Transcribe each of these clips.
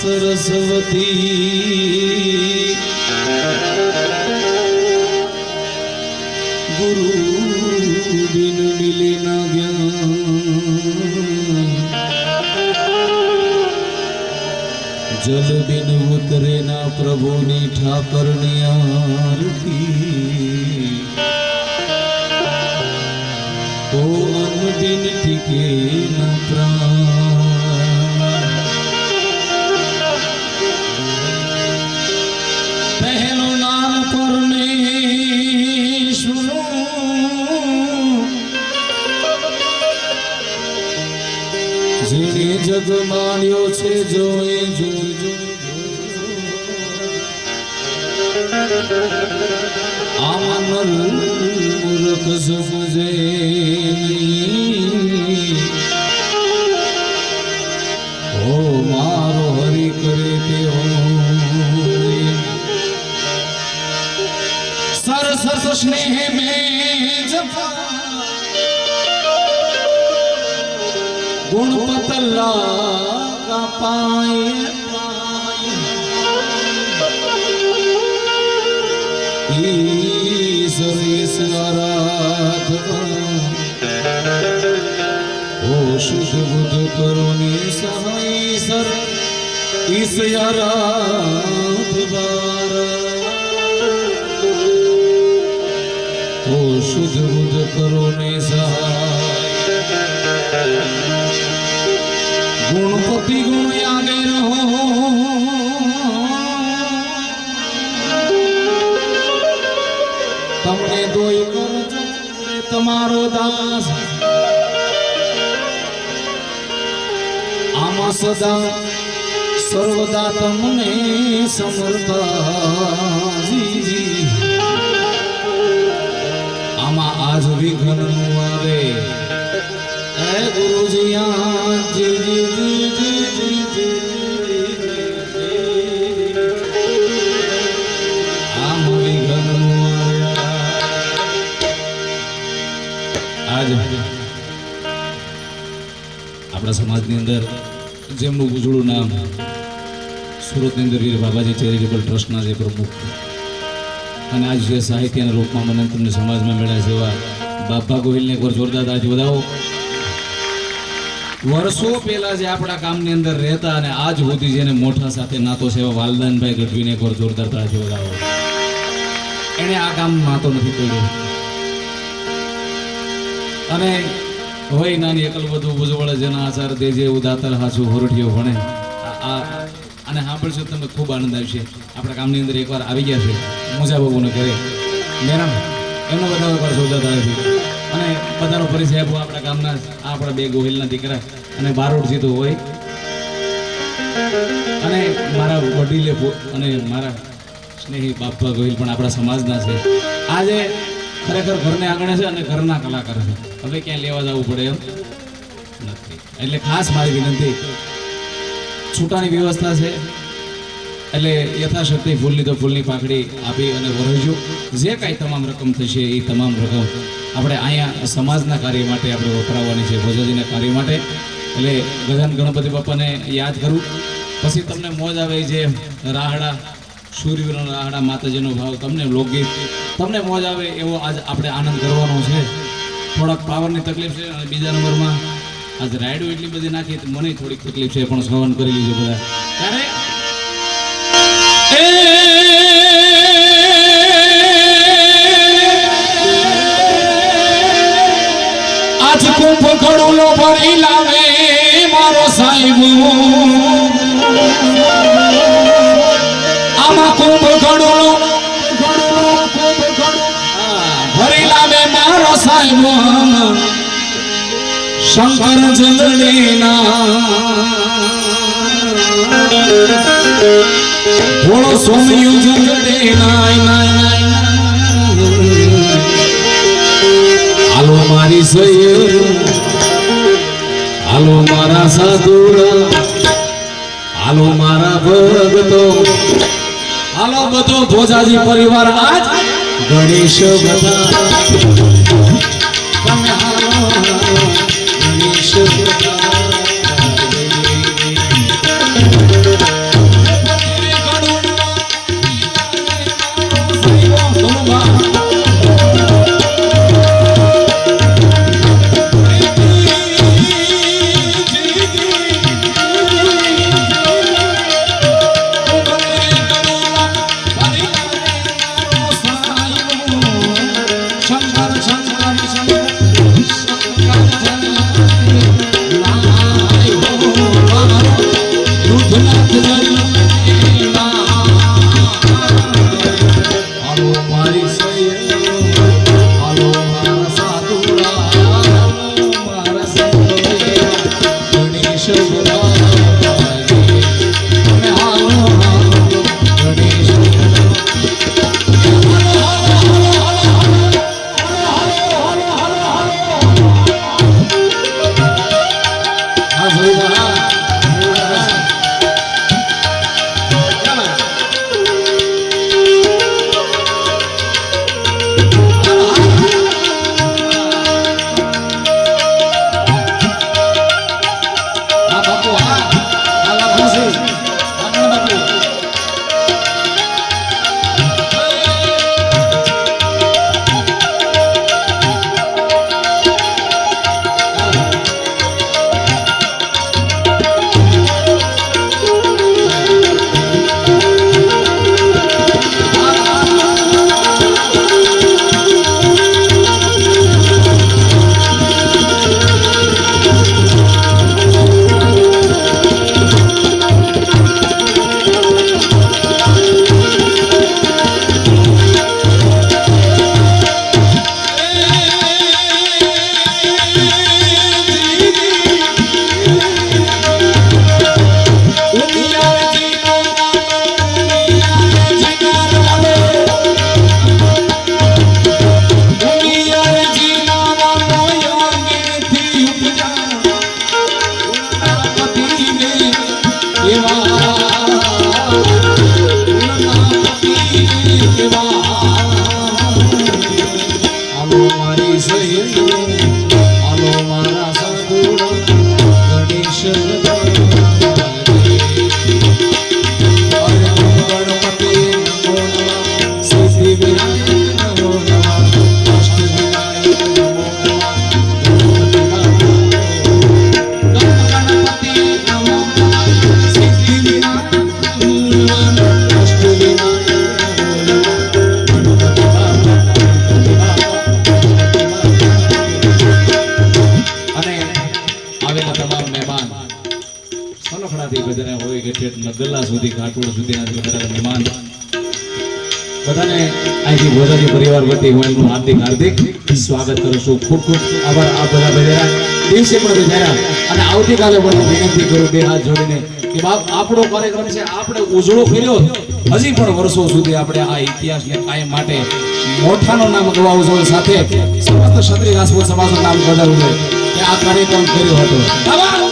સરસ્વતી ગુરુ બિન મિલે ના જ્ઞાન જલ બિન ઉતરે ના પ્રભુની ઠાકરની આરતી ઓ અન્ન બિન ટીકે ના પ્રાણ જગ માન્યો છે જોઈ જોજો. આમનલ મૂર્ખ સમજે મારો હરિ કરે તેઓ સરસ સ્નેહ में गुण पतला का पाए शुद्ध बुद्ध करुणी सहाय सर इस यारा शुद्ध बुद्ध करो ने सहाय ગુણપતિ ગુણ આગે રહો તમને દોઈ કરજો તમારો દાસ આમાં સદા સર્વદા તમને સમર્થાજી આમાં આજ વિઘ્ન આવે આપણા સમાજની અંદર જેમનું ઉજળું નામ સુરતની અંદર વીર બાબાજી ચેરિટેબલ ટ્રસ્ટના જે પ્રમુખ અને આજ જે સાહિત્યના રૂપમાં મને તમને સમાજમાં મળ્યા છે એવા બાપા ગોહિલને એકવાર જોરદાર તાળી વધાવો. વર્ષો પહેલા જે આપણા કામની અંદર રહેતા અને આજ સુધી જેને મોઠા સાથે નાતો છે એવા વાલદાનભાઈ ગઢવીને એકવાર જોરદાર તાળી વધાવો એને આ કામ નાતો નથી કર્યો અને હોય નાની એકલ બધું ભુજવળ જેના આચાર દે જે ઉદાતર હાચું હોરઠીઓ ભણે. આ- અને સાંભળશો તમને ખૂબ આનંદ આવશે. આપણા કામની અંદર એકવાર આવી ગયા છે. મોજા બાબુને ઘરે. મેરામ, એમનો બધા એકવાર જોરદાર છે અને બધાનો પરિચય આપો આપણા ગામના આપણા બે ગોહિલના દીકરા. અને બારોટથી તો હોય. અને મારા વડીલે અને મારા સ્નેહી બાપા ગોહિલ પણ આપણા સમાજના છે. આજે ખરેખર ઘરને આંગણે છે અને ઘરના કલાકાર છે. હવે ક્યાંય લેવા જવું પડે એમ નથી. એટલે ખાસ મારી વિનંતી, છૂટાની વ્યવસ્થા છે. એટલે યથાશક્તિ ફૂલની તો ફૂલની પાકડી આપી અને વરજો જે કાંઈ તમામ રકમ થશે એ તમામ રકમ આપણે અહીંયા સમાજના કાર્ય માટે આપણે વપરાવવાની છે, ભોજાજીના કાર્ય માટે. એટલે ગજાન ગણપતિ બાપાને યાદ કરું. પછી તમને મોજ આવે જે રાહડા સૂર્યનો રાહડા, માતાજીનો ભાવ, તમને લોકગીત, તમને મોજ આવે એવો આજ આપણે આનંદ કરવાનો છે. થોડાક પાવરની તકલીફ છે અને બીજા નંબરમાં આજ રાઈડો એટલી બધી નાખી મને થોડીક તકલીફ છે, પણ સહન કરી લીધું બધા. ત્યારે આજ કુંભ ખડુલો ભરી લાવે મારો સાહેબ આમાં કુંભ ખડુલો ભરી લાવે મારો સાહેબ શંકર જલડીના ભોળો સોમયું જલડે નાય નાય નાય હાલો મારી સૈયર હાલો મારા સાધુરા. હાલો મારા ભગતો હાલો બધો ભોજાજી પરિવાર આજ ગણેશ બધા. તમે હાલો ગણેશ બધા. અહીંથી ગોદાજી પરિવાર વતી હું એમનું હાર્દિક હાર્દિક સ્વાગત કરું છું. ખૂબ ખૂબ આભાર આ બધા બધા દિવસે પણ બધાયા અને આવતીકાલે પણ હું વિનંતી કરું બે હાથ જોડીને કે બાપ, આપણો કાર્યક્રમ છે, આપણે ઉજળો કર્યો. હજી પણ વર્ષો સુધી આપણે આ ઇતિહાસને કાયમ માટે મોઠાનું નામ ગવાવું જોઈએ સાથે સમસ્ત ક્ષત્રિય રાજપૂત સમાજનું નામ બદલવું જોઈએ કે આ કાર્યક્રમ કર્યો હતો.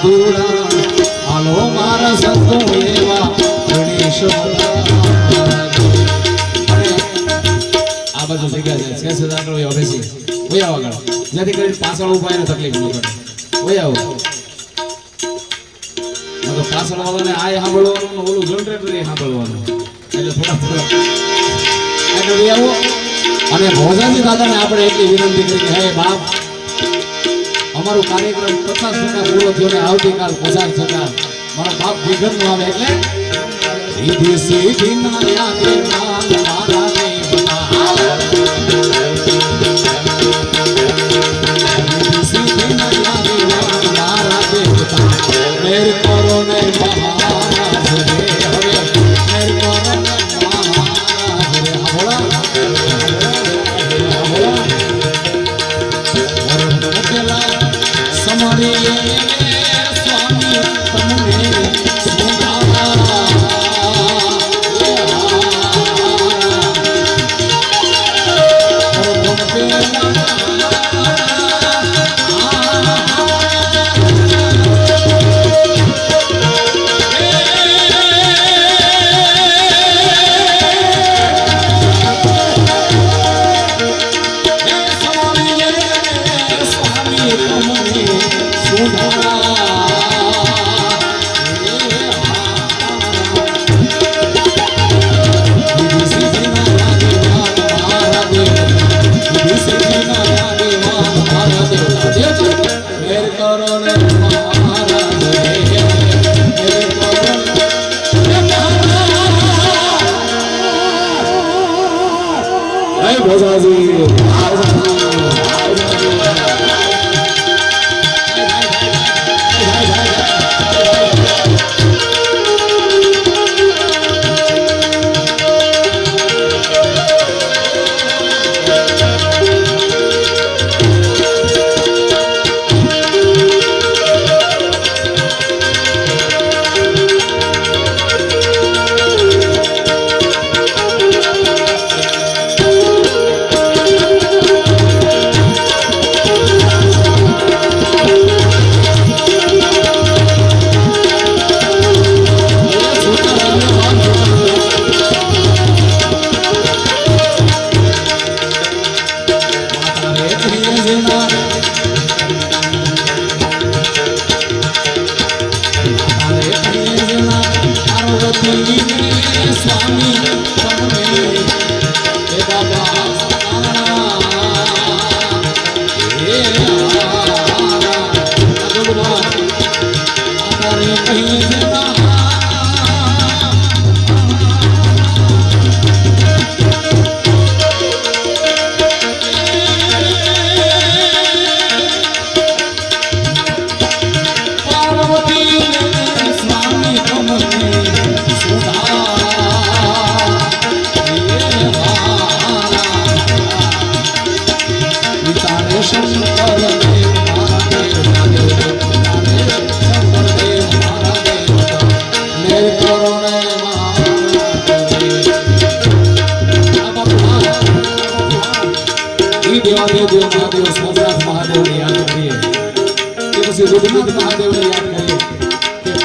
સાધુડા હાલો મારા સંતો એવા ગણેશ આ બધું જગ્યા છે. છે સદાનો એ બેસી વયો આવો આગળ. જેથી કરીને પાછળ ઊભા એને તકલીફ ન પડે. વયો આવો. તો પાછળ વાળાને આ સાંભળવાનું ઓલું જનરેટર એ સાંભળવાનું. એટલે થોડા થોડા. એટલે આવો. અને ભોજાજી દાદાને આપણે એટલી વિનંતી કરી કે, હે બાપ અમારો કાર્યક્રમ પચાસ ટકા પૂરો થયો ને આવતીકાલ પચાસ ટકા મારો બાપ વિઘન નો આવે એટલે સીધી સીધી ના મારા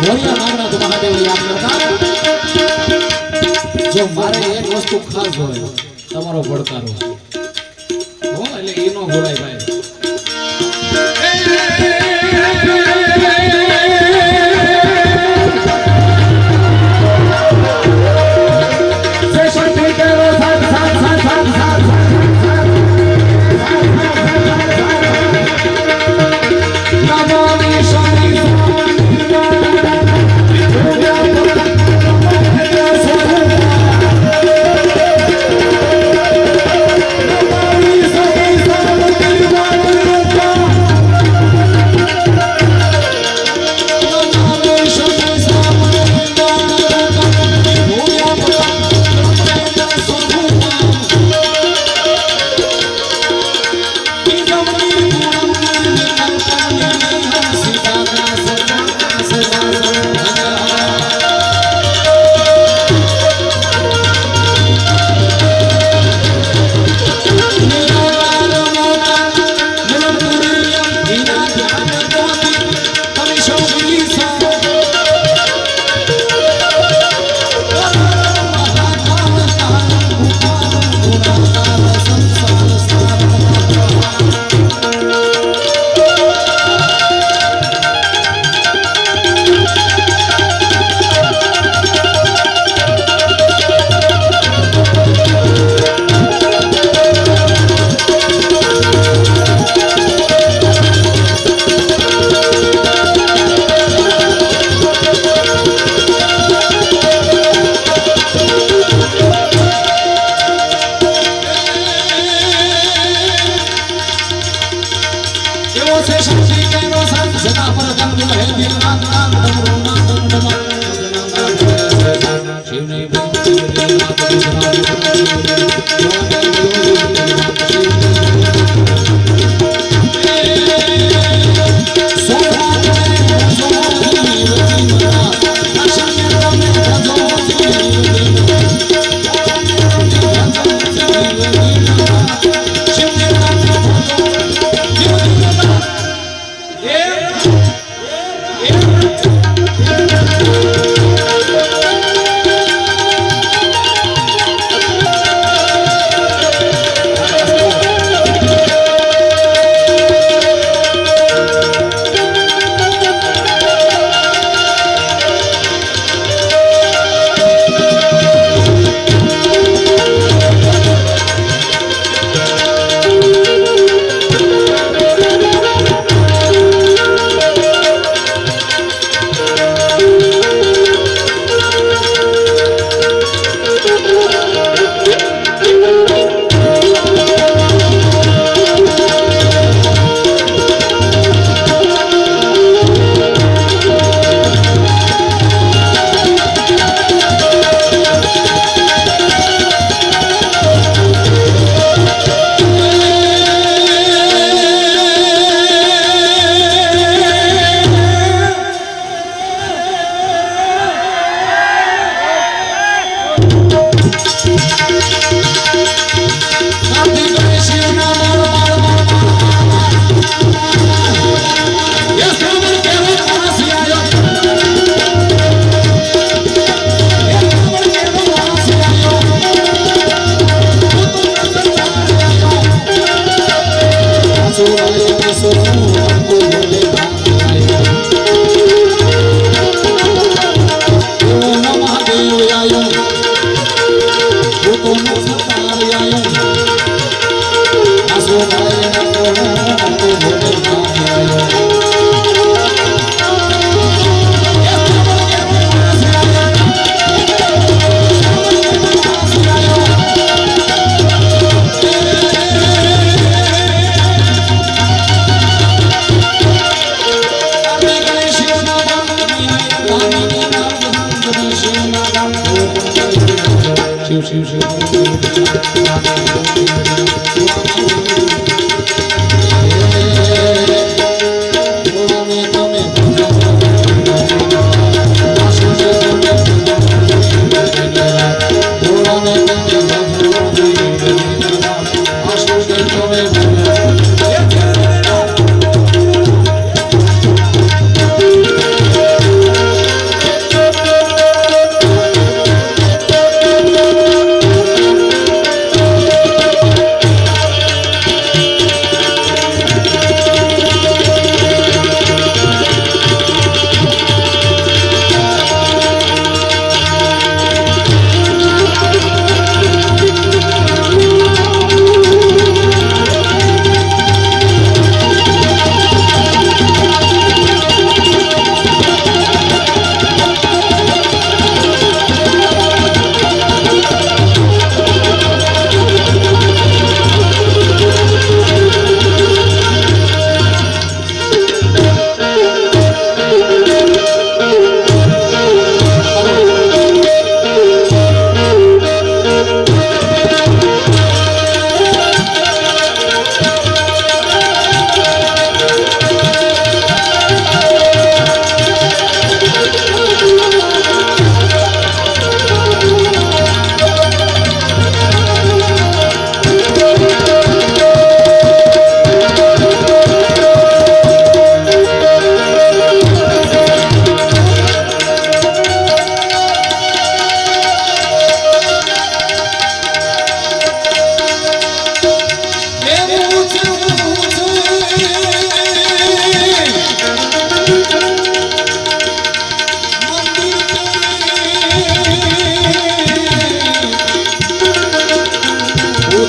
ભોળિયા નાગનાથ મહાદેવને કરતા જો મારે એક વસ્તુ ખાસ હોય, તમારો પડકારો. હો, એટલે એનો નો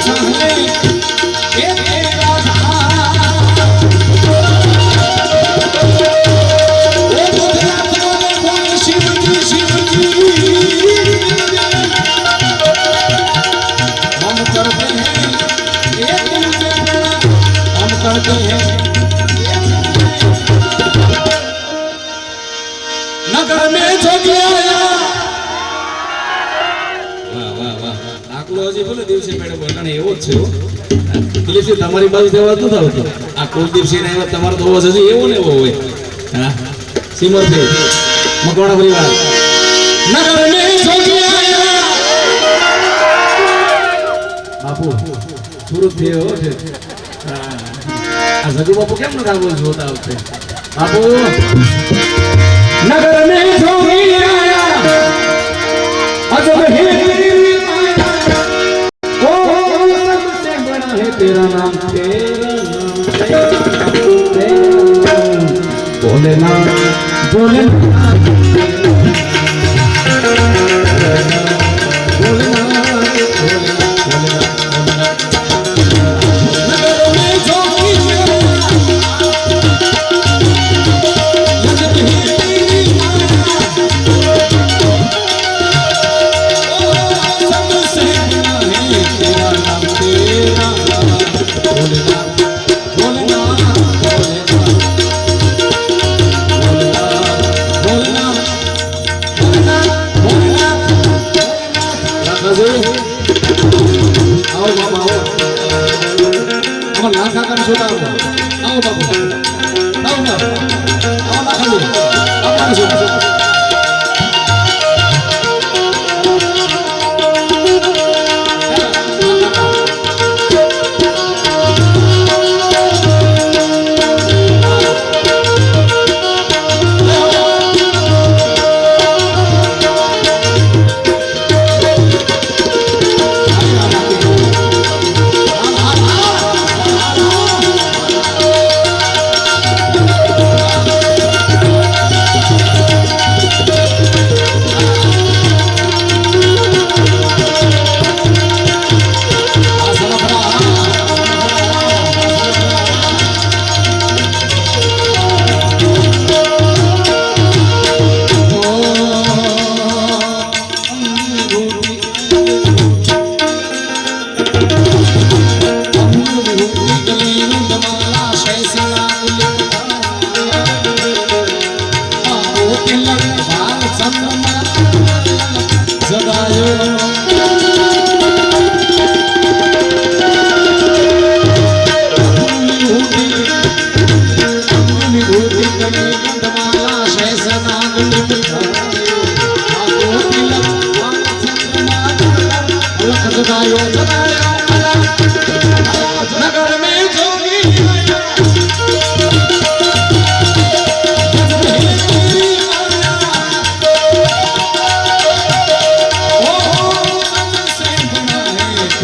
上。કુલદીપસિંહ તમારી બાજુ દેવા નતો આવતો આ કુલદીપસિંહ ને આવ્યા તમારો તો અવાજ હજી એવો ને એવો હોય. હા? સિમરથી પરિવાર. બાપુ, સુરતથી એવો છે. આ જગુ બાપુ કેમ નતા બોલ જોતા આવશે? બાપુ, નગર बड़ा है तेरा नाम तेरा नाम तेरा नाम भोलेनाथ भोलेनाथ નાખા કામ છોટા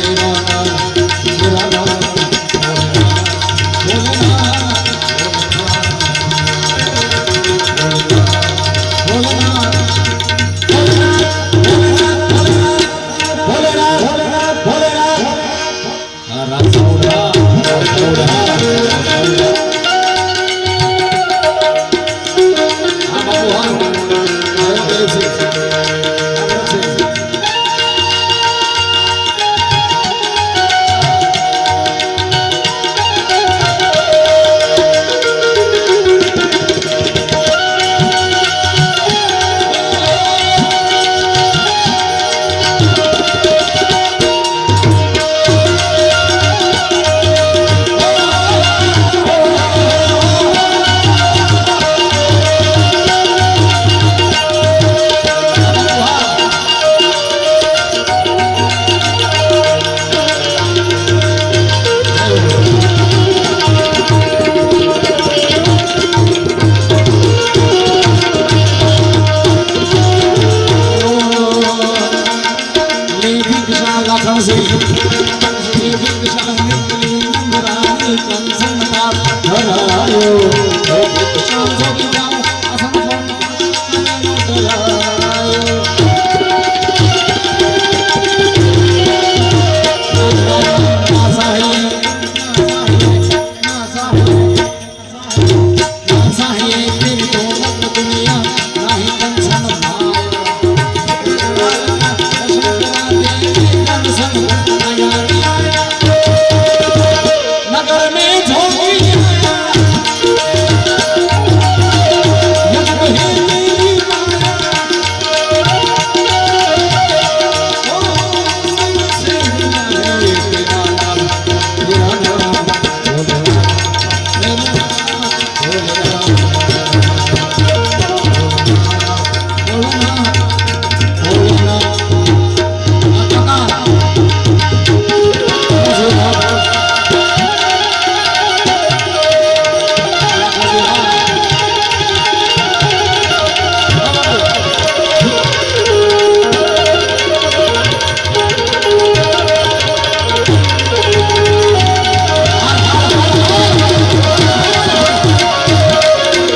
तेरा नाम